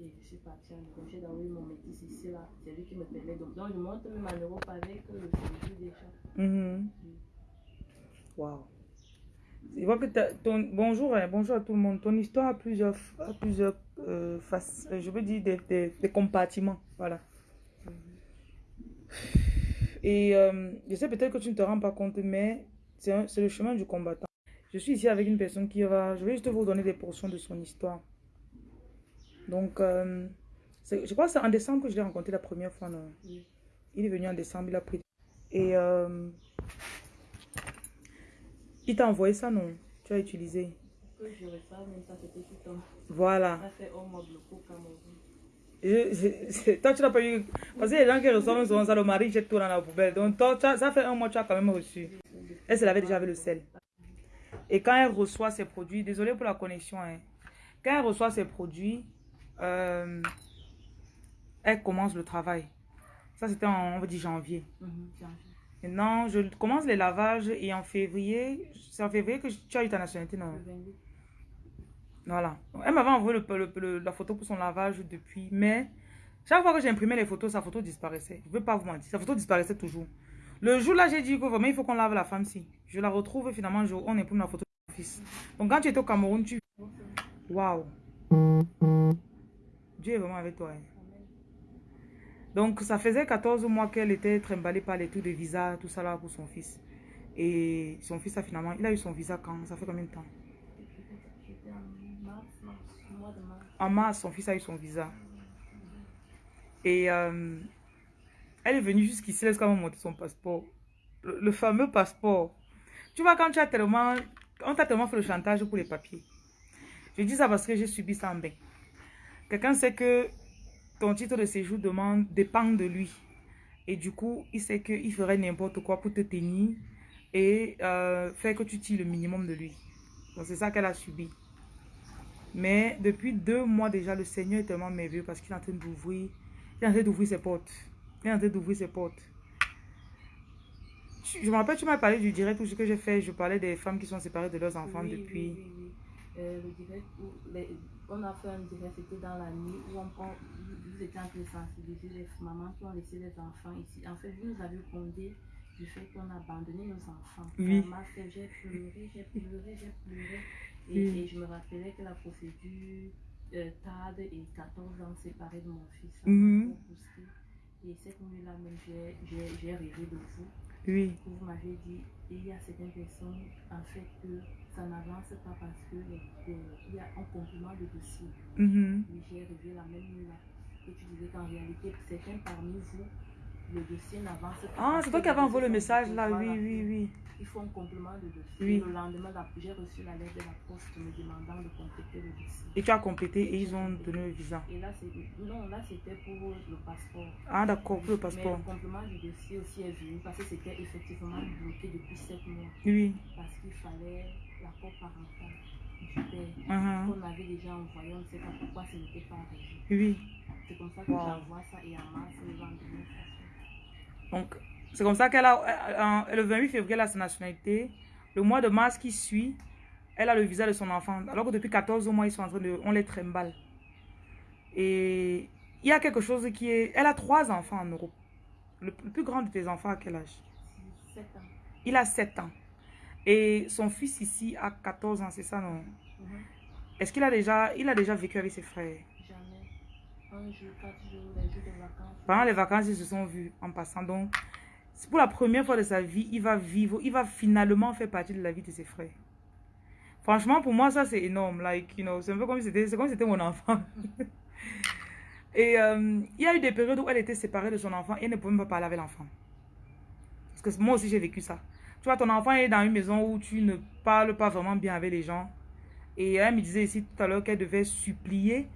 et je suis partie en Europe. J'ai d'envoyer mon métis ici, là. C'est lui qui me permet. Donc, donc je monte même en Europe avec euh, le séjour déjà. Mhm. Wow. Je vois que ton bonjour, hein, bonjour à tout le monde. Ton histoire a plusieurs, a plusieurs euh, faces, euh, je veux dire des, des, des compartiments, voilà. Et euh, je sais peut-être que tu ne te rends pas compte, mais c'est le chemin du combattant. Je suis ici avec une personne qui va, je vais juste vous donner des portions de son histoire. Donc, euh, je crois que c'est en décembre que je l'ai rencontré la première fois. non? Oui. Il est venu en décembre, il a pris. Et euh, il t'a envoyé ça, non? Tu as utilisé. Que je reçois, même ça, c'était tout un. Voilà. Ça bloqué. Je- je- toi, tu n'as pas eu. Parce que les gens qui reçoivent souvent ça, le mari jette tout dans la poubelle. Donc, toi, as- ça fait un mois, tu as quand même reçu. Elle se l'avait déjà avec le sel. Et quand elle reçoit ses produits, désolé pour la connexion, hein. quand elle reçoit ses produits, euh, elle commence le travail. Ça, c'était en, on va dire, janvier. Mhm, janvier. Maintenant, je commence les lavages et en février, c'est en février que tu as eu ta nationalité, non? Le 28. Voilà. Elle m'avait envoyé le, le- le- la photo pour son lavage depuis, mais chaque fois que j'imprimais les photos, sa photo disparaissait. Je ne veux pas vous mentir, sa photo disparaissait toujours. Le jour là, j'ai dit que vraiment, il faut qu'on lave la femme si. Je la retrouve et finalement, je- on imprime la photo de mon fils. Donc quand tu étais au Cameroun, tu... Waouh. Dieu est vraiment avec toi. hein. Donc ça faisait 14 mois qu'elle était trimballée par les trucs de visa, tout ça là pour son fils. Et son fils a finalement, il a eu son visa quand? Ça fait combien de temps? En mars, son fils a eu son visa. Et euh, elle est venue jusqu'ici, même monté son passeport. Le, le fameux passeport. Tu vois, quand tu as tellement... On t'a tellement fait le chantage pour les papiers. Je dis ça parce que j'ai subi ça en bain. Quelqu'un sait que ton titre de séjour demande, dépend de lui. Et du coup, il sait qu'il ferait n'importe quoi pour te tenir et euh, faire que tu tires le minimum de lui. Donc c'est ça qu'elle a subi. Mais depuis deux mois déjà, le Seigneur est tellement merveilleux parce qu'il est en train d'ouvrir, il est en train d'ouvrir ses portes. Il est en train d'ouvrir ses portes. Je me rappelle, tu m'as parlé du direct où ce que j'ai fait. Je parlais des femmes qui sont séparées de leurs enfants Oui, depuis. Oui, oui, oui. Euh, le direct où les- on a fait un direct, c'était dans la nuit où on prend, vous étiez en train de sensibiliser les mamans qui ont laissé les enfants ici. En fait, vous nous avez condé du fait qu'on a abandonné nos enfants. Oui. J'ai pleuré, j'ai pleuré, j'ai pleuré. Et, Oui. et je me rappelais que la procédure euh, tarde et 14 ans séparés de mon fils. Mhm. Et cette nuit-là j'ai rêvé de vous Oui. vous m'avez dit, il y a certaines personnes, en fait, que ça n'avance pas parce que euh, il y a un complément de dossier. Mhm. Oui, j'ai rêvé la même nuit là. Et tu disais qu'en réalité, certains parmi vous, le dossier n'avance pas. Ah, c'est toi qui avais envoyé le message là. Oui, oui, oui. Il faut un complément de dossier. Oui. Le lendemain, j'ai reçu la lettre de la poste me demandant de compléter le dossier. Et tu as complété et ils ont donné le visa. Et là, non, là c'était pour le passeport. Ah, d'accord, pour le Mais passeport. le complément du dossier aussi est venu parce que c'était effectivement bloqué depuis 7 mois. Oui. parce qu'il fallait l'accord parental du père Mhm. qu'on avait déjà envoyé, on ne sait pas pourquoi ce n'était pas arrivé. Oui. C'est comme ça que Wow. j'envoie ça et en mars, le lendemain, ça Donc, c'est comme ça qu'elle a, euh, euh, le 28 février, elle a sa nationalité. Le mois de mars qui suit, elle a le visa de son enfant. Alors que depuis 14 mois, ils sont en train de, on les trimballe. Et il y a quelque chose qui est, elle a trois enfants en Europe. Le, plus grand de tes enfants, à quel âge? Six- sept ans. Il a 7 ans. Et son fils ici a 14 ans, c'est ça, non? Mhm. Est-ce qu'il a déjà, il a déjà vécu avec ses frères? Pendant les vacances, ils se sont vus en passant. Donc, c'est pour la première fois de sa vie, il va vivre, il va finalement faire partie de la vie de ses frères. Franchement, pour moi, ça, c'est énorme. Like, you know, c'est un peu comme si c'était mon enfant. Et euh, il y a eu des périodes où elle était séparée de son enfant et elle ne pouvait même pas parler avec l'enfant. Parce que moi aussi, j'ai vécu ça. Tu vois, ton enfant est dans une maison où tu ne parles pas vraiment bien avec les gens. Et elle me disait ici tout à l'heure qu'elle devait supplier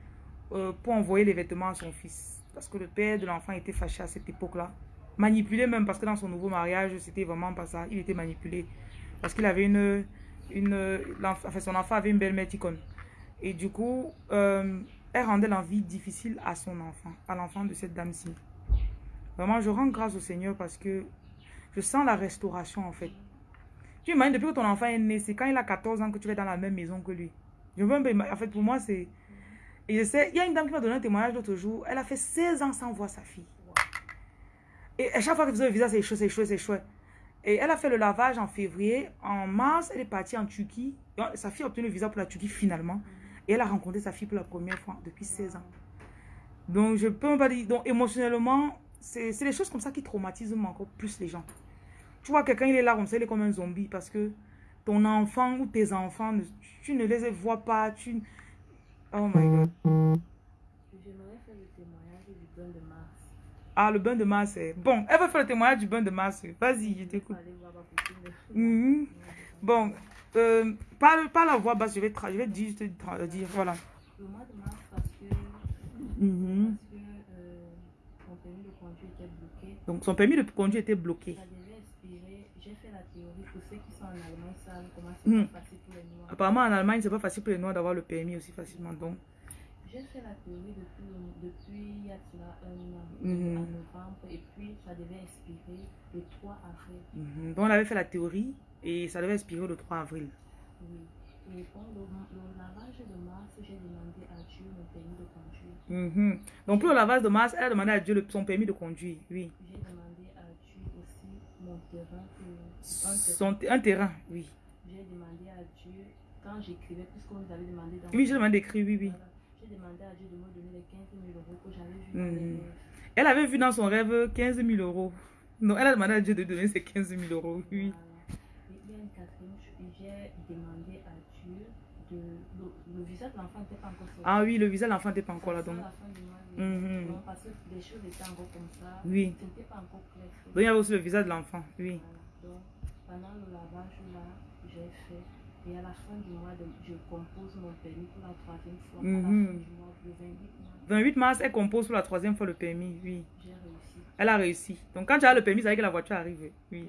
euh, pour envoyer les vêtements à son fils. Parce que le père de l'enfant était fâché à cette époque-là. Manipulé même, parce que dans son nouveau mariage, c'était vraiment pas ça. Il était manipulé. Parce qu'il avait une... une enfin, son enfant avait une belle mère. Et du coup, euh, elle rendait la vie difficile à son enfant, à l'enfant de cette dame-ci. Vraiment, je rends grâce au Seigneur parce que je sens la restauration en fait. Tu imagines, depuis que ton enfant est né, c'est quand il a 14 ans que tu es dans la même maison que lui. Je veux En fait, pour moi, c'est... Il y a une dame qui m'a donné un témoignage l'autre jour. Elle a fait 16 ans sans voir sa fille. Et à chaque fois qu'elle faisait le visa, c'est chaud, c'est chaud, c'est chaud. Et elle a fait le lavage en février. En mars, elle est partie en Turquie. Sa fille a obtenu le visa pour la Turquie finalement. Et elle a rencontré sa fille pour la première fois depuis 16 ans. Donc, je peux pas dire. Donc, émotionnellement, c'est les choses comme ça qui traumatisent encore plus les gens. Tu vois, quelqu'un, il est là comme ça, il est comme un zombie parce que ton enfant ou tes enfants, tu ne les vois pas. Tu... Oh my God. J'aimerais faire le témoignage du bain de mars. Ah, le bain de mars, c'est... Bon, elle va faire le témoignage du bain de mars. Vas-y, je t'écoute. Mhm. Bon, euh, par, par la voix basse, je vais, je vais dire, te dire, voilà. Le mois de mars, parce que, parce que euh, mon permis de conduire était bloqué. Donc, son permis de conduire était bloqué. Ça devait expirer. J'ai fait la théorie. Pour ceux qui sont en Allemagne, ça comment c'est pas facile pour les Noirs. Apparemment, en Allemagne, c'est pas facile pour les Noirs d'avoir le permis aussi facilement. Donc, J'ai fait la théorie depuis, depuis il y a un an, en novembre, et puis ça devait expirer le 3 avril. mhm. donc, on avait fait la théorie et ça devait expirer le 3 avril. Oui. Et le, le lavage de mars, j'ai demandé à Dieu mon permis de conduire. Mhm. Donc, pour le lavage de mars, elle a demandé à Dieu son permis de conduire. Oui. J'ai demandé mon terrain. un terrain. Son, un terrain, oui. J'ai demandé à Dieu, quand j'écrivais, puisqu'on nous avait demandé dans Oui, j'ai demandé d'écrire, oui, oui. Voilà. J'ai demandé à Dieu de me donner les 15 000 euros que j'avais vu dans les Mhm. rêves. Elle avait vu dans son rêve 15 000 euros. Donc, elle a demandé à Dieu de donner ses 15 000 euros, oui. Voilà. Et il y a une quatrième j'ai demandé à Dieu de. Le, le visa de l'enfant n'était pas encore sorti. Ah oui, le visa de l'enfant n'était pas encore là. Donc, fin Mhm. Non, parce que les choses étaient encore comme ça. Oui. Pas encore clair. donc il y avait aussi le visa de l'enfant, oui. Voilà. Donc, pendant le lavage là, j'ai fait. Et à la fin du mois, de- je compose mon permis pour la troisième fois. À la fin Mhm. du mois, le 28 mars, 28 mars, elle compose pour la troisième fois le permis, oui. j'ai réussi. Elle a réussi. Donc quand tu as le permis, veut dire que la voiture arrive, oui.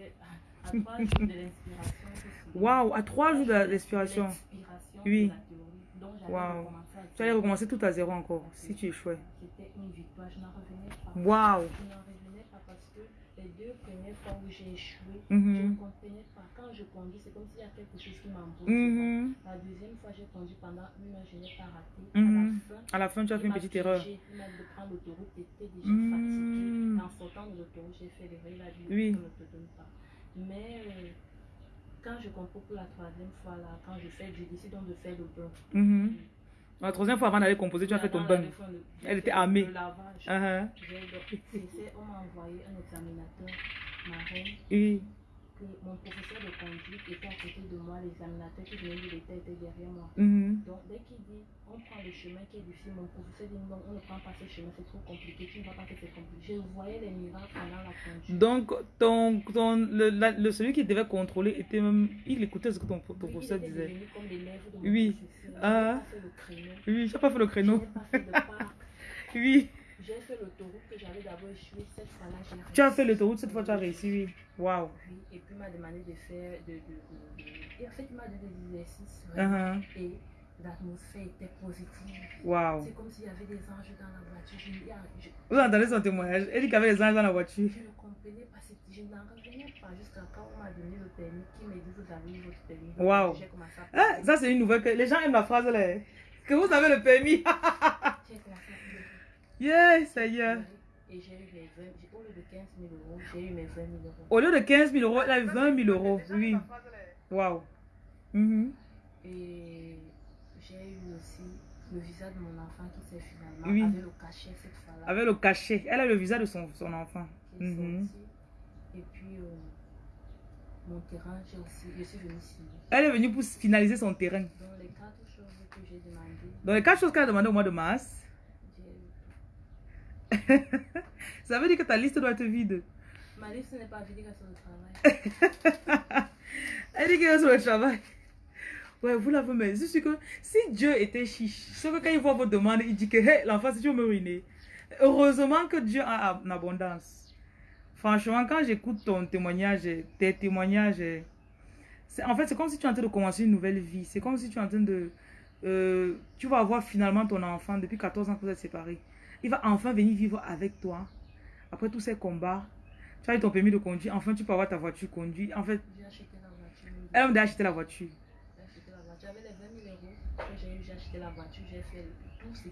À trois jours de l'inspiration. Waouh, à trois jours De l'inspiration. Oui. Donc, Tu allais recommencer tout à zéro encore, si tu échouais. C'était une victoire, je n'en revenais pas. Waouh. Je n'en revenais pas parce que les deux premières fois où j'ai échoué, Mhm. je ne comprenais pas. Quand je conduis, c'est comme s'il y a quelque chose qui m'embrouille. Mhm. La deuxième fois, j'ai conduit pendant une heure, je n'ai pas raté. Mhm. À la fin, À la fin, tu as fait une petite erreur. dit de prendre l'autoroute, j'étais déjà Mhm. fatiguée. En sortant de l'autoroute, j'ai fait Oui. ne te donne pas. Mais euh, quand je comprends pour la troisième fois, là, quand je fais, je décide donc de faire le bain. Mhm. La troisième fois avant d'aller composer, tu as fait ton bain. Elle était armée. Le lavage. J'ai- c'est- On m'a envoyé un examinateur marin Oui. Que mon professeur de conduite était à côté de moi, l'examinateur qui venait de l'État était derrière moi. Mhm. Donc dès qu'il dit on prend le chemin qui est difficile, mon professeur dit non, on ne prend pas ce chemin, c'est trop compliqué, tu ne vas pas que c'est compliqué. Je voyais les miracles pendant la conduite. Donc, ton, ton, le, la- le- celui qui devait contrôler était même. Il écoutait ce que ton, professeur disait. comme de Oui. Ah. Oui, n'as pas fait le créneau. Oui. J'ai fait l'autoroute que j'avais d'abord échoué. Cette fois-là, j'ai réussi. Tu as fait l'autoroute, cette fois tu as réussi, oui. Waouh. Oui, et puis il m'a demandé de faire. De, de, de- Et en fait, il m'a donné des exercices. ouais. Uh-huh. Et l'atmosphère était positive. Waouh. C'est comme s'il y avait des anges dans la voiture. Je, il y a- je, Vous entendez son témoignage Elle dit qu'il y avait des anges dans la voiture. je ne comprenais pas. Je n'en revenais pas jusqu'à quand on m'a donné le permis. Qui me dit Vous avez votre permis. Waouh. Ah, ça, c'est une nouvelle que les gens aiment la phrase là. Que vous avez le permis. J'ai commencé à pleurer. yeah, ça y est. Et j'ai eu mes 20 j'ai- Au lieu de 15 000 euros, j'ai eu mes 20 000 euros. Au lieu de 15 000 euros, elle a eu 20 000 euros. Oui. Waouh. Mhm. Et j'ai eu aussi le visa de mon enfant qui s'est finalement Oui. avec le cachet cette fois-là. Avec le cachet. Elle a le visa de son, son enfant. Mhm. sorti. Et puis euh, mon terrain, j'ai aussi, je suis venue ici. Elle est venue pour finaliser son terrain. Donc les quatre choses que j'ai demandées, Donc, les quatre choses qu'elle a demandé au mois de mars, ça veut dire que ta liste doit être vide. Ma liste n'est pas vide sur le travail. Elle dit qu'elle est sur le travail. Ouais, vous l'avez, mais je suis que si Dieu était chiche, c'est que quand il voit vos demandes, il dit que hey, l'enfant, si tu veux me ruiner. Heureusement que Dieu a en abondance. Franchement, quand j'écoute ton témoignage, tes témoignages, en fait, c'est comme si tu es en train de commencer une nouvelle vie. C'est comme si tu es en train de. euh, tu vas avoir finalement ton enfant depuis 14 ans que vous êtes séparés. Il va enfin venir vivre avec toi. Après tous ces combats, tu as eu ton permis de conduire. Enfin, tu peux avoir ta voiture conduite. En fait, J'ai acheté la voiture. elle m'a acheté la voiture. J'ai acheté la voiture. J'avais les 20 000 euros que j'ai eu, j'ai acheté la voiture, j'ai fait tout ce qui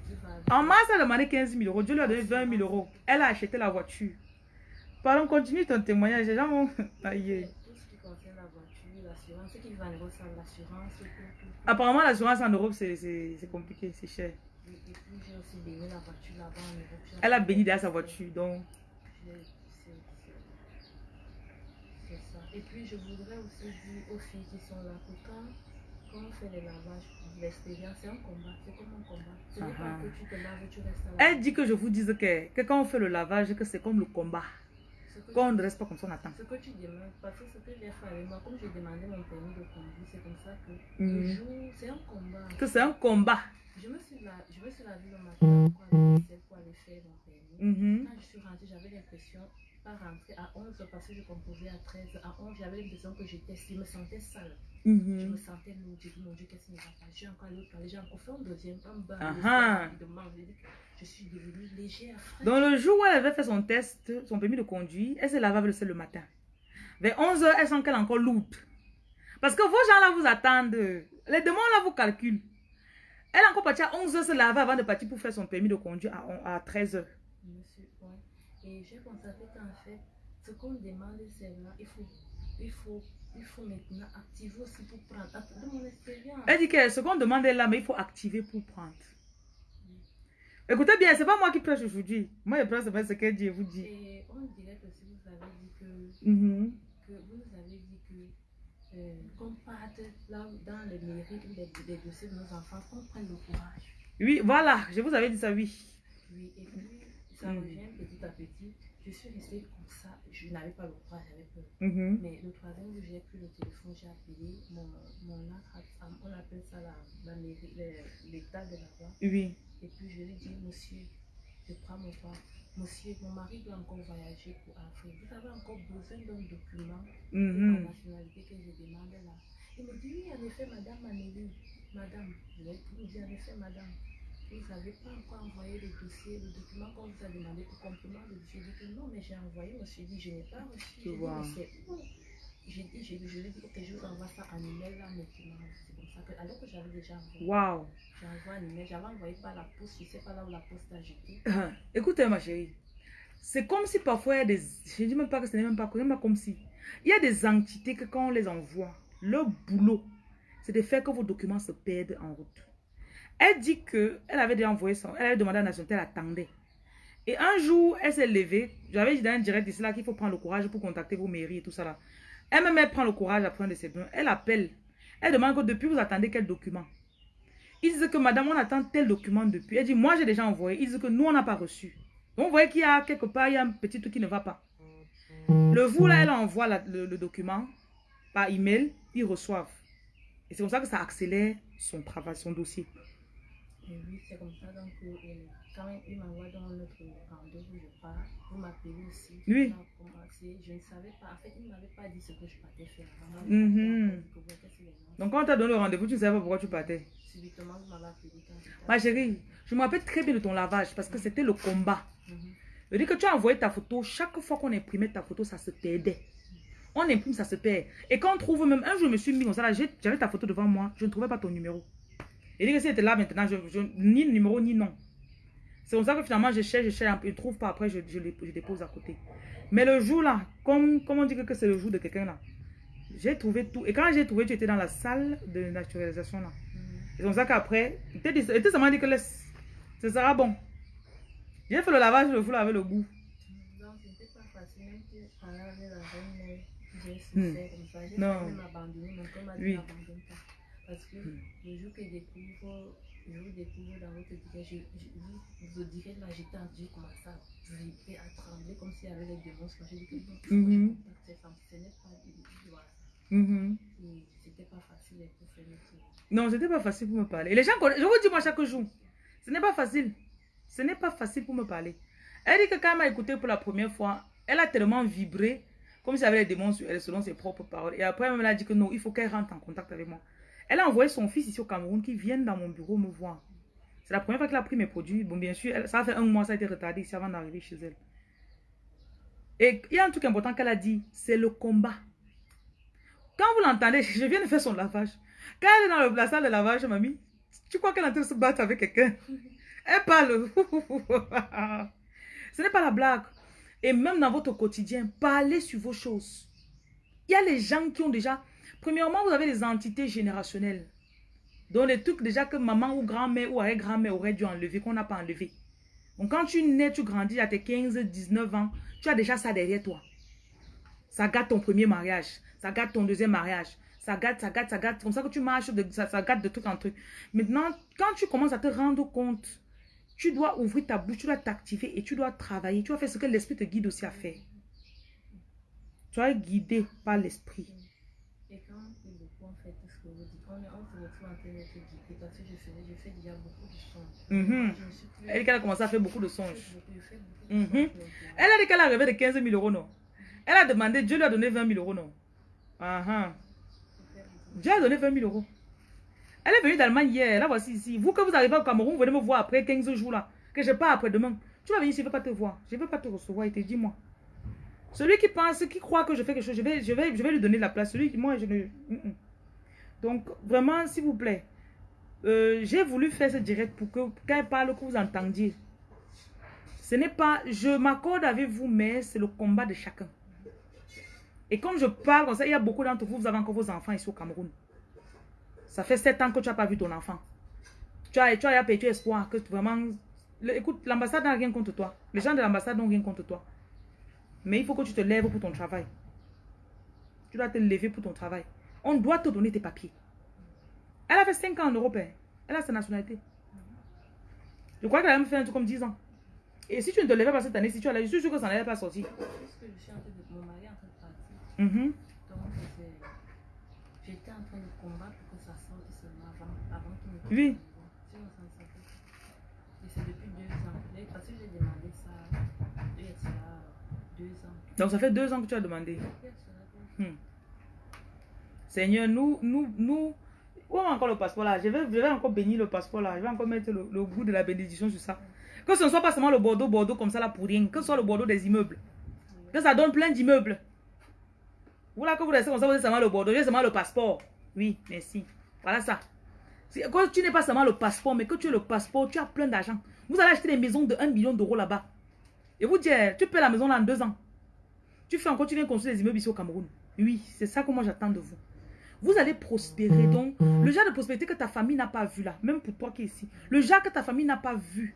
va. En mars, elle a demandé 15 000 euros. Dieu lui a donné 20 000 euros. Elle a acheté la voiture. Pardon, continue ton témoignage. Les gens vont... Tout ce qui concerne la voiture, l'assurance, ce qui va négocier l'assurance, tout, tout, tout. Apparemment, l'assurance en Europe, c'est- c'est c'est compliqué, c'est cher. Et, et puis j'ai aussi béni la voiture là-bas en Europe. J'ai Elle a béni derrière sa voiture, donc... Ça. Et puis je voudrais aussi dire aux filles qui sont là que quand, quand on fait les lavages, l'extérieur, c'est un combat. C'est comme un combat. Ce n'est Ah pas ah. que tu te laves et tu restes là. Elle dit que je vous dise que, que quand on fait le lavage, que c'est comme le combat. Quand on ne reste pas comme ça, on attend. ce que tu demandes, parce que ce que j'ai fait avec moi, comme j'ai demandé mon permis de conduire, c'est comme ça que Mhm. le jour, c'est un combat. Que c'est un combat. Je me suis, la, je me suis lavé le matin pour aller essayer pour aller faire mon permis. Mhm. Quand je suis rentrée, j'avais l'impression, pas rentrer à 11 parce que je composais à 13. À 11, j'avais l'impression que j'étais, je me sentais sale. Je Mhm. me sentais lourde. J'ai dit, mon Dieu, qu'est-ce qui ne va pas? J'ai encore au palais, j'ai encore fait un deuxième, un bain. Soir, rapidement. Je Je suis devenue légère. Donc le jour où elle avait fait son test, son permis de conduire, elle s'est lavée avec le sel le matin. Vers 11h, elle sent qu'elle est encore lourde. Parce que vos gens là vous attendent. Les demandes là vous calculent. Elle est encore partie à 11h se laver avant de partir pour faire son permis de conduire à, à 13h. Monsieur, ouais. Et j'ai constaté qu'en fait, ce qu'on demande, c'est là, il faut, il faut, il faut maintenant activer aussi pour prendre. De mon expérience. Elle dit que ce qu'on demande est là, mais il faut activer pour prendre. Écoutez bien, c'est pas moi qui prêche aujourd'hui. Moi, je prêche c'est ce qu'elle dit, je vous dis. Et on dirait que si vous avez dit que Mhm. que vous avez dit que qu'on parte là dans les mairies ou les, dossiers de nos enfants, qu'on prenne le courage. Oui, voilà, je vous avais dit ça, oui. Oui, et puis ça Mm. revient petit à petit. Je suis restée comme ça. Je n'avais pas le courage, j'avais peur. Mhm. Mais le troisième jour, j'ai pris le téléphone, j'ai appelé mon, mon on appelle ça la, la mairie, l'état de la loi. Oui. Et puis je lui dis, monsieur, je prends mon temps. Monsieur, mon mari doit encore voyager pour Afrique. Vous avez encore besoin d'un document pour la Mhm. nationalité que je demande là. Il me dit, oui, en effet, madame Manélie, madame, je vais vous dire, en effet, madame, vous n'avez pas encore envoyé le dossier, le document qu'on vous a demandé pour complément Je dis que non, mais j'ai envoyé, monsieur dit, je n'ai pas reçu. Tu vois. dit, je, je lui ai dit, ok, je vous envoie ça en email là maintenant. C'est comme ça que, alors que j'avais déjà envoyé, Waouh. j'envoie un email, j'avais envoyé par la poste, je ne sais pas là où la poste a jeté. Écoutez, ma chérie. C'est comme si parfois il y a des. Je ne dis même pas que ce n'est même pas, même pas comme si. Il y a des entités que quand on les envoie, leur boulot, c'est de faire que vos documents se perdent en route. Elle dit que elle avait déjà envoyé son. Elle avait demandé à la nationalité, elle attendait. Et un jour, elle s'est levée. J'avais dit dans un direct ici là qu'il faut prendre le courage pour contacter vos mairies et tout ça là. Elle-même, elle prend le courage à prendre de ses. Elle appelle. Elle demande que depuis vous attendez quel document? Ils disent que madame, on attend tel document depuis. Elle dit, moi j'ai déjà envoyé. Ils disent que nous, on n'a pas reçu. Donc, vous voyez qu'il y a quelque part, il y a un petit truc qui ne va pas. Le jour là, elle envoie le, le document par email, ils reçoivent. Et c'est comme ça que ça accélère son travail, son dossier. Et oui, c'est comme ça. Donc, euh, quand il m'envoie dans notre rendez-vous, je pars. Vous m'appelez aussi. Oui. Je ne savais pas. En fait, il ne m'avait pas dit ce que je partais faire. Mhm. Donc, quand on t'a donné le rendez-vous, tu ne savais pas pourquoi tu partais. Subitement, vous m'avez appelé Ma chérie, je me rappelle très bien de ton lavage parce que c'était le combat. Mhm. Je dis que tu as envoyé ta photo, chaque fois qu'on imprimait ta photo, ça se perdait. On imprime, ça se perd. Et quand on trouve même, un jour je me suis mis comme ça, j'avais ta photo devant moi, je ne trouvais pas ton numéro. Et dit que si était là maintenant, je, je- ni le numéro ni nom. C'est comme ça que finalement je cherche, je cherche, je ne trouve pas, après je, je, je dépose à côté. Mais le jour là, comme, comme on dit que, c'est le jour de quelqu'un là, j'ai trouvé tout. Et quand j'ai trouvé, tu étais dans la salle de naturalisation là. C'est comme ça qu'après, il était seulement dit que laisse, ce sera bon. J'ai fait le lavage, je vous avec le goût. Donc, c'était pas facile. Même si la mère, j'ai souffert comme ça. J'ai Non. failli m'abandonner. Mon corps m'a dit Oui. n'abandonne pas. Parce que Hmm. le jour que je découvre, je vous découvre dans votre je, je, vous, direct là, j'étais en Dieu, commencé à vibrer, à trembler comme s'il y avait les démons. J'ai dit que non, que Mhm. pas voilà. Mhm. Et c'était pas facile pour faire le. Non, c'était pas facile pour me parler. Et les gens je vous dis moi chaque jour, ce n'est pas facile. Ce n'est pas facile pour me parler. Elle dit que quand elle m'a écouté pour la première fois, elle a tellement vibré, comme si elle avait les démons sur elle, selon ses propres paroles. Et après, elle a dit que non, il faut qu'elle rentre en contact avec moi. Elle a envoyé son fils ici au Cameroun qui vienne dans mon bureau me voir. C'est la première fois qu'elle a pris mes produits. Bon, bien sûr, elle- ça a fait un mois, ça a été retardé ici avant d'arriver chez elle. Et il y a un truc important qu'elle a dit, c'est le combat. Quand vous l'entendez, je viens de faire son lavage. Quand elle est dans le- la salle de lavage, mamie, tu crois qu'elle est en train de se battre avec quelqu'un? Elle parle. Ce n'est pas la blague. Et même dans votre quotidien, parlez sur vos choses. Il y a les gens qui ont déjà... Premièrement, vous avez les entités générationnelles. Donc, les trucs déjà que maman ou grand-mère ou arrière-grand-mère aurait dû enlever, qu'on n'a pas enlevé. Donc, quand tu nais, tu grandis à tes 15, 19 ans, tu as déjà ça derrière toi. Ça gâte ton premier mariage. Ça gâte ton deuxième mariage. Ça gâte, ça gâte, ça gâte. Comme ça que tu marches, ça, gâte de truc en truc. Maintenant, quand tu commences à te rendre compte, tu dois ouvrir ta bouche, tu dois t'activer et tu dois travailler. Tu dois faire ce que l'esprit te guide aussi à faire. Tu es guidé par l'esprit. Et quand on fait beaucoup, en fait, tout ce que vous dites, on, est- on se retrouve en train d'être guidé parce que je faisais, je fais déjà beaucoup de songes. Mhm. Je me suis plus- Elle a commencé à faire beaucoup de songes. Mhm. maintenant. Elle a dit qu'elle a rêvé de 15 000 euros, non? Elle a demandé, Dieu lui a donné 20 000 euros, non? Ah de- Dieu a donné 20 000 euros. Elle est venue d'Allemagne hier, la voici ici. Vous que vous arrivez au Cameroun, vous venez me voir après 15 jours là. Que je pars après-demain. Tu vas venir ici, je ne veux pas te voir. Je ne veux pas te recevoir et te dis-moi. Celui qui pense, qui croit que je fais quelque chose, je vais, je vais, je vais lui donner la place. Celui qui, moi, je ne... Mm, mm. Donc, vraiment, s'il vous plaît, euh, j'ai voulu faire ce direct pour que, quand elle parle, que vous entendiez. Ce n'est pas, je m'accorde avec vous, mais c'est le combat de chacun. Et quand je parle comme ça, il y a beaucoup d'entre vous, vous avez encore vos enfants ici au Cameroun. Ça fait sept ans que tu n'as pas vu ton enfant. Tu as, tu as perdu espoir que vraiment... écoute, l'ambassade n'a rien contre toi. Les gens de l'ambassade n'ont rien contre toi. Mais il faut que tu te lèves pour ton travail. Tu dois te lever pour ton travail. On doit te donner tes papiers. Elle a fait 5 ans en Europe. hein. Elle a sa nationalité. Je crois qu'elle a même fait un truc comme 10 ans. Et si tu ne te levais pas cette année, si tu allais, je suis sûr que ça n'allait pas sortir. Puisque je suis en train de... Mon mari est en train de partir. Mhm. Donc, c'est- j'étais en train de combattre pour que ça sorte seulement avant, avant qu'il ne Oui. Sinon, ça ne sortait pas. Et c'est depuis deux ans. Parce que j'ai demandé ça il y a deux ans. Donc ça fait 2 ans que tu as demandé. Deux. Hmm. Seigneur, nous, nous, nous, où est encore le passeport là? Je vais, je vais encore bénir le passeport là. Je vais encore mettre le, le goût de la bénédiction sur ça. Que ce ne soit pas seulement le Bordeaux, Bordeaux comme ça là pour rien. Que ce soit le Bordeaux des immeubles. Que ça donne plein d'immeubles. Vous là que vous restez comme ça, vous êtes seulement le Bordeaux, j'ai seulement le passeport. Oui, merci. Voilà ça. Quand tu n'es pas seulement le passeport, mais que tu as le passeport, tu as plein d'argent. Vous allez acheter des maisons de 1 million d'euros là-bas. Et vous dire, tu paies la maison là en deux ans. Tu fais encore, tu viens construire des immeubles ici au Cameroun. Oui, c'est ça que moi j'attends de vous. Vous allez prospérer. Donc, le genre de prospérité que ta famille n'a pas vu là, même pour toi qui es ici, le genre que ta famille n'a pas vu,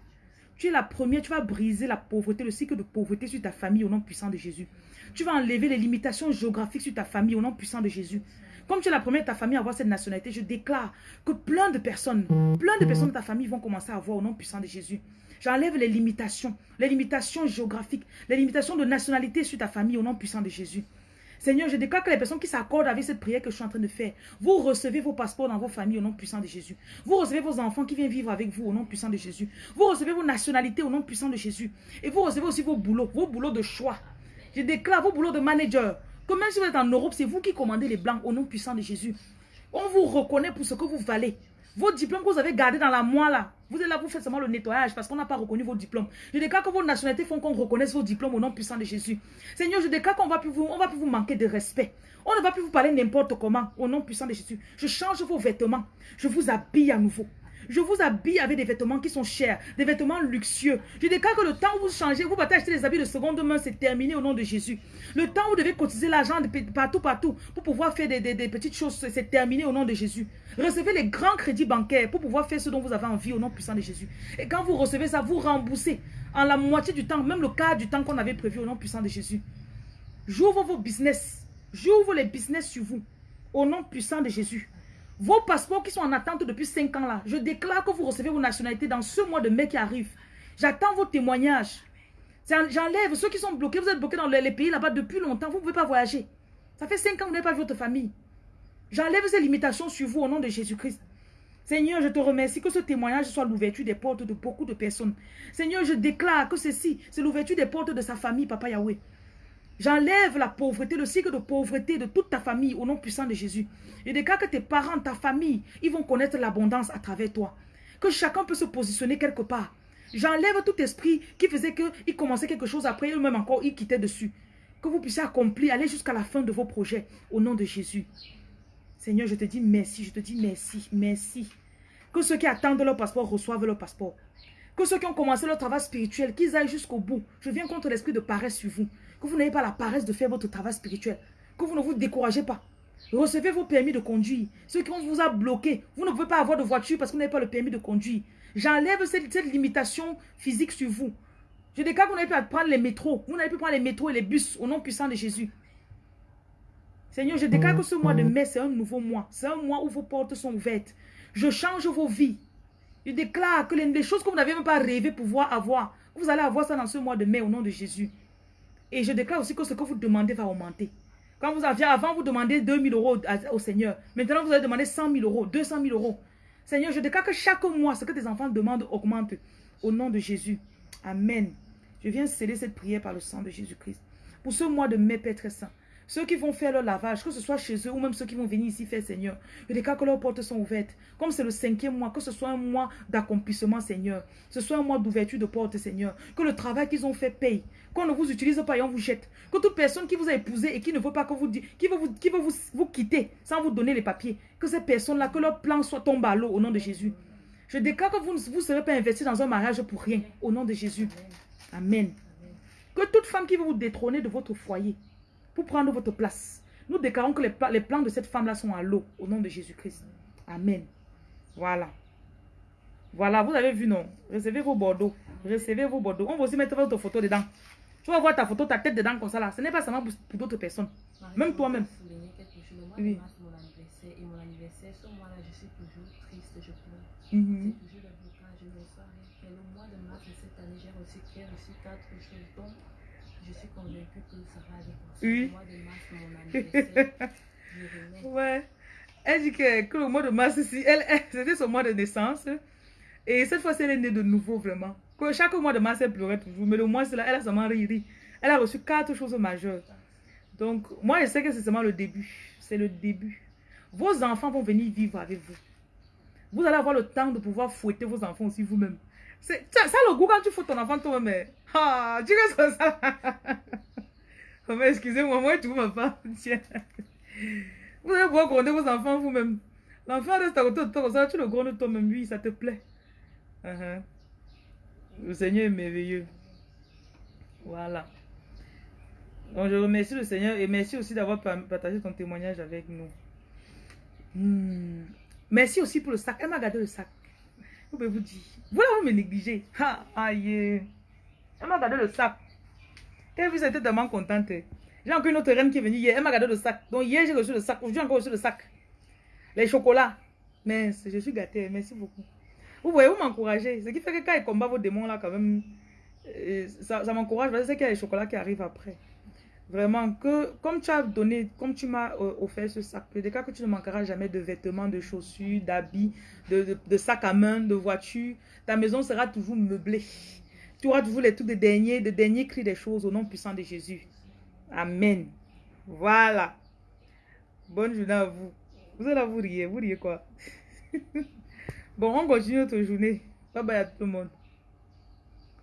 tu es la première, tu vas briser la pauvreté, le cycle de pauvreté sur ta famille au nom puissant de Jésus. Tu vas enlever les limitations géographiques sur ta famille au nom puissant de Jésus. Comme tu es la première de ta famille à avoir cette nationalité, je déclare que plein de personnes, plein de personnes de ta famille vont commencer à avoir au nom puissant de Jésus. J'enlève les limitations, les limitations géographiques, les limitations de nationalité sur ta famille au nom puissant de Jésus. Seigneur, je déclare que les personnes qui s'accordent avec cette prière que je suis en train de faire, vous recevez vos passeports dans vos familles au nom puissant de Jésus. Vous recevez vos enfants qui viennent vivre avec vous au nom puissant de Jésus. Vous recevez vos nationalités au nom puissant de Jésus. Et vous recevez aussi vos boulots, vos boulots de choix. Je déclare vos boulots de manager. Que même si vous êtes en Europe, c'est vous qui commandez les blancs au nom puissant de Jésus. On vous reconnaît pour ce que vous valez. Vos diplômes que vous avez gardés dans la moelle là, vous êtes là, vous faites seulement le nettoyage parce qu'on n'a pas reconnu vos diplômes. Je déclare que vos nationalités font qu'on reconnaisse vos diplômes au nom puissant de Jésus. Seigneur, je déclare qu'on va va plus vous manquer de respect. On ne va plus vous parler n'importe comment au nom puissant de Jésus. Je change vos vêtements. Je vous habille à nouveau. Je vous habille avec des vêtements qui sont chers, des vêtements luxueux. Je déclare que le temps où vous changez, vous partez acheter des habits de seconde main, c'est terminé au nom de Jésus. Le temps où vous devez cotiser l'argent partout, partout, pour pouvoir faire des, petites choses, c'est terminé au nom de Jésus. Recevez les grands crédits bancaires pour pouvoir faire ce dont vous avez envie au nom puissant de Jésus. Et quand vous recevez ça, vous remboursez en la moitié du temps, même le quart du temps qu'on avait prévu au nom puissant de Jésus. J'ouvre vos business. J'ouvre les business sur vous. Au nom puissant de Jésus. Vos passeports qui sont en attente depuis 5 ans là, je déclare que vous recevez vos nationalités dans ce mois de mai qui arrive. J'attends vos témoignages. J'enlève ceux qui sont bloqués. Vous êtes bloqués dans les pays là-bas depuis longtemps. Vous ne pouvez pas voyager. Ça fait 5 ans que vous n'avez pas vu votre famille. J'enlève ces limitations sur vous au nom de Jésus-Christ. Seigneur, je te remercie que ce témoignage soit l'ouverture des portes de beaucoup de personnes. Seigneur, je déclare que ceci, c'est l'ouverture des portes de sa famille, Papa Yahweh. J'enlève la pauvreté, le cycle de pauvreté de toute ta famille au nom puissant de Jésus. Je déclare que tes parents, ta famille, ils vont connaître l'abondance à travers toi. Que chacun peut se positionner quelque part. J'enlève tout esprit qui faisait qu'il commençait quelque chose après, eux-mêmes encore, ils quittaient dessus. Que vous puissiez accomplir, aller jusqu'à la fin de vos projets au nom de Jésus. Seigneur, je te dis merci, je te dis merci, merci. Que ceux qui attendent leur passeport reçoivent leur passeport. Que ceux qui ont commencé leur travail spirituel, qu'ils aillent jusqu'au bout. Je viens contre l'esprit de paresse sur vous. Que vous n'ayez pas la paresse de faire votre travail spirituel. Que vous ne vous découragez pas. Recevez vos permis de conduire. Ceux qui vous a bloqué, vous ne pouvez pas avoir de voiture parce que vous n'avez pas le permis de conduire. J'enlève cette, limitation physique sur vous. Je déclare que vous n'avez pas prendre les métros. Vous n'avez plus prendre les métros et les bus au nom puissant de Jésus. Seigneur, je déclare que ce mois de mai, c'est un nouveau mois. C'est un mois où vos portes sont ouvertes. Je change vos vies. Je déclare que les, choses que vous n'avez même pas rêvé pouvoir avoir, vous allez avoir ça dans ce mois de mai au nom de Jésus. Et je déclare aussi que ce que vous demandez va augmenter. Quand vous aviez, avant, vous demandez 2000 euros au Seigneur. Maintenant, vous allez demander 100 000 euros, 200 000 euros. Seigneur, je déclare que chaque mois, ce que tes enfants demandent augmente au nom de Jésus. Amen. Je viens sceller cette prière par le sang de Jésus-Christ. Pour ce mois de mai, Père très saint, ceux qui vont faire leur lavage, que ce soit chez eux ou même ceux qui vont venir ici faire Seigneur, je déclare que leurs portes sont ouvertes. Comme c'est le cinquième mois, que ce soit un mois d'accomplissement, Seigneur. Ce soit un mois d'ouverture de portes, Seigneur. Que le travail qu'ils ont fait paye. Qu'on ne vous utilise pas et on vous jette. Que toute personne qui vous a épousé et qui ne veut pas que vous qui veut qui veut vous, vous quitter sans vous donner les papiers, que ces personnes-là, que leur plan soit tombé à l'eau au nom de Jésus. Je déclare que vous ne vous serez pas investi dans un mariage pour rien, au nom de Jésus. Amen. Que toute femme qui veut vous détrôner de votre foyer, pour prendre votre place. Nous déclarons que les, les plans de cette femme-là sont à l'eau, au nom de Jésus-Christ. Amen. Voilà. Voilà, vous avez vu, non? Recevez vos bordeaux. Recevez vos bordeaux. On va aussi mettre votre photo dedans. Tu vas voir ta photo, ta tête dedans comme ça là. Ce n'est pas seulement pour, pour d'autres personnes. Même toi-même. Oui. Et mon anniversaire, ce mois-là, je suis toujours triste, je pleure. Mm -hmm. C'est toujours le blocage, je ne reçois rien. Et le mois de mars de cette année, j'ai reçu, reçu quatre choses. Donc, je suis convaincue oui. mois de mars. Ouais. Elle dit que, que le mois de mars, si, elle, elle c'était son mois de naissance. Et cette fois-ci, elle est née de nouveau, vraiment. Que chaque mois de mars, elle pleurait toujours. Mais le mois, là, elle a seulement ri, ri. Elle a reçu quatre choses majeures. Donc, moi, je sais que c'est seulement le début. C'est le début. Vos enfants vont venir vivre avec vous. Vous allez avoir le temps de pouvoir fouetter vos enfants aussi vous-même. Ça, ça, le goût quand tu fous ton enfant toi-même. Ah, tu restes ça. oh, mais excusez-moi, moi, tu ma femme. Tiens. Vous allez pouvoir gronder vos enfants vous-même. L'enfant reste à côté de toi, ça, tu le grondes toi-même. Oui, ça te plaît. Uh -huh. Le Seigneur est merveilleux. Voilà. Donc, je remercie le Seigneur et merci aussi d'avoir partagé ton témoignage avec nous. Hmm. Merci aussi pour le sac. Elle m'a gardé le sac. Je peux vous dire. Vous là, vous me négligez. Ha, aïe. Elle m'a gardé le sac. Elle vous était tellement contente. J'ai encore une autre reine qui est venue hier. Elle m'a gardé le sac. Donc hier, j'ai reçu le sac. Aujourd'hui, encore reçu le sac. Les chocolats. Mais je suis gâtée. Merci beaucoup. Vous voyez, vous m'encouragez. Ce qui fait que quand ils combattent vos démons là, quand même, ça, ça m'encourage. Parce que c'est qu'il y a les chocolats qui arrivent après. Vraiment, que comme tu as donné, comme tu m'as offert ce sac, je déclare que tu ne manqueras jamais de vêtements, de chaussures, d'habits, de, de, de sacs à main, de voitures. Ta maison sera toujours meublée. Tu auras toujours les trucs de dernier, de dernier cri des choses au nom puissant de Jésus. Amen. Voilà. Bonne journée à vous. Vous allez vous riez. Vous riez quoi? bon, on continue notre journée. Bye bye à tout le monde.